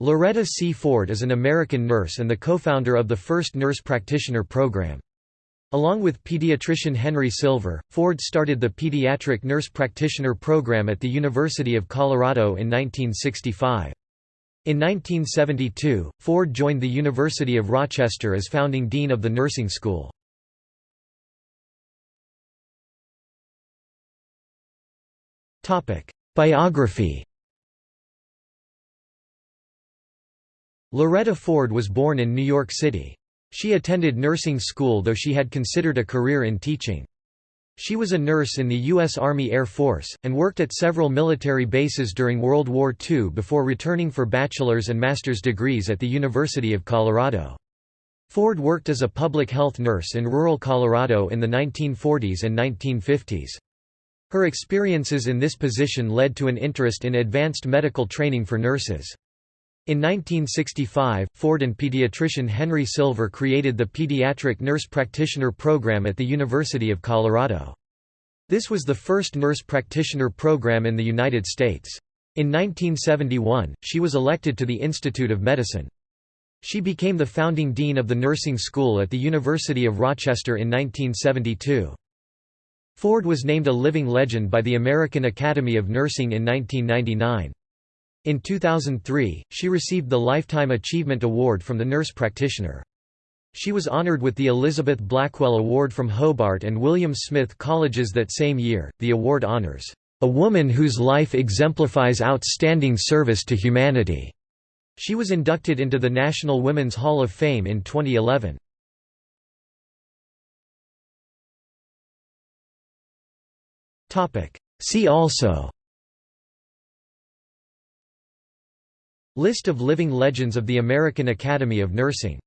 Loretta C. Ford is an American nurse and the co-founder of the first nurse practitioner program. Along with pediatrician Henry Silver, Ford started the Pediatric Nurse Practitioner Program at the University of Colorado in 1965. In 1972, Ford joined the University of Rochester as founding dean of the nursing school. Biography Loretta Ford was born in New York City. She attended nursing school though she had considered a career in teaching. She was a nurse in the U.S. Army Air Force, and worked at several military bases during World War II before returning for bachelor's and master's degrees at the University of Colorado. Ford worked as a public health nurse in rural Colorado in the 1940s and 1950s. Her experiences in this position led to an interest in advanced medical training for nurses. In 1965, Ford and pediatrician Henry Silver created the Pediatric Nurse Practitioner Program at the University of Colorado. This was the first nurse practitioner program in the United States. In 1971, she was elected to the Institute of Medicine. She became the founding dean of the nursing school at the University of Rochester in 1972. Ford was named a living legend by the American Academy of Nursing in 1999. In 2003, she received the Lifetime Achievement Award from the nurse practitioner. She was honored with the Elizabeth Blackwell Award from Hobart and William Smith Colleges that same year. The award honors a woman whose life exemplifies outstanding service to humanity. She was inducted into the National Women's Hall of Fame in 2011. See also List of living legends of the American Academy of Nursing